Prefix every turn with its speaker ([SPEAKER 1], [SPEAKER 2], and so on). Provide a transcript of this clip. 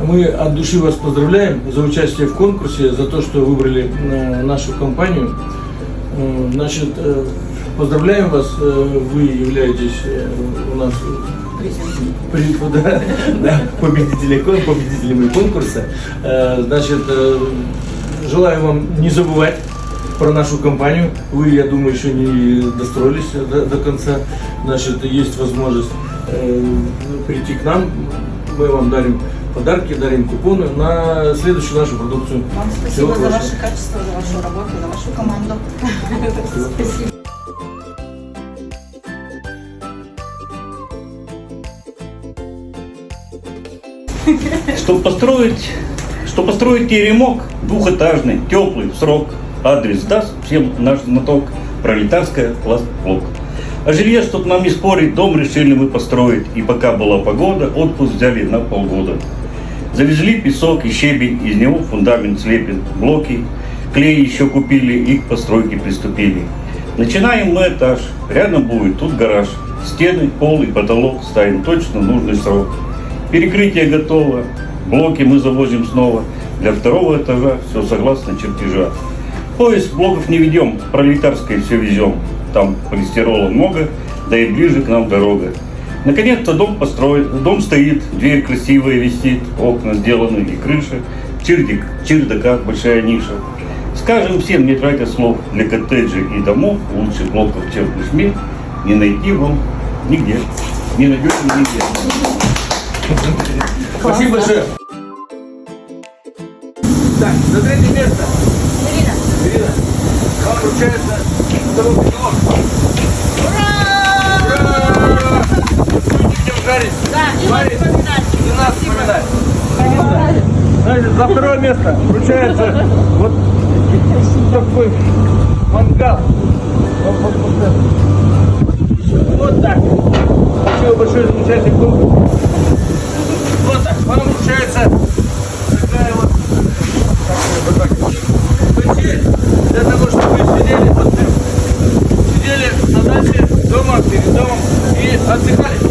[SPEAKER 1] Мы от души вас поздравляем за участие в конкурсе, за то, что выбрали э, нашу компанию. Э, Значит, э, поздравляем вас, вы являетесь у нас да, да, победителем, победителями конкурса. Значит, желаю вам не забывать про нашу компанию. Вы, я думаю, еще не достроились до, до конца. Значит, есть возможность прийти к нам. Мы вам дарим подарки, дарим купоны на следующую нашу продукцию.
[SPEAKER 2] Вам
[SPEAKER 1] Всего
[SPEAKER 2] спасибо за
[SPEAKER 1] хорошего.
[SPEAKER 2] ваше качество, за вашу работу, за вашу команду. Спасибо.
[SPEAKER 3] Чтобы построить, что построить теремок двухэтажный, теплый, в срок, адрес даст всем наш знаток, пролетарская пластблок. А жилье, чтоб нам не спорить, дом решили мы построить. И пока была погода, отпуск взяли на полгода. Завезли песок и щебень, из него фундамент слепен, блоки, клей еще купили и к постройке приступили. Начинаем мы этаж, рядом будет тут гараж. Стены, пол и потолок ставим точно нужный срок. Перекрытие готово, блоки мы завозим снова. Для второго этажа все согласно чертежа. Поезд блоков не ведем, пролетарской все везем. Там полистирола много, да и ближе к нам дорога. Наконец-то дом построен, дом стоит, дверь красивая висит, окна сделаны и крыша, чердак, чердака большая ниша. Скажем всем, не тратя слов, для коттеджей и домов лучше блоков, чем Кузьме, не найти вам нигде. Не найдете нигде.
[SPEAKER 1] Спасибо большое. Так, за третье место. 12 за второе место вручается вот такой мангал. Вот так. Спасибо большое за замечательный клуб. Вот так. Вам вручается такая вот. Вот так. Пыль для того, чтобы вы сидели, вот, сидели на даче, дома, перед домом и отдыхали.